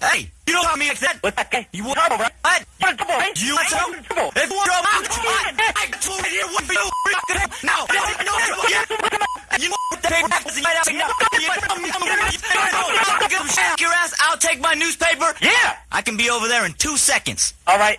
Hey, you don't want me like that. What's that? Hey, You want trouble, right? I want trouble, right? You want some? Trouble. If you want trouble, I I told you what for you. Now, you want the paper right out. Your ass, I'll take my newspaper. Yeah. I can be over there in two seconds. All right.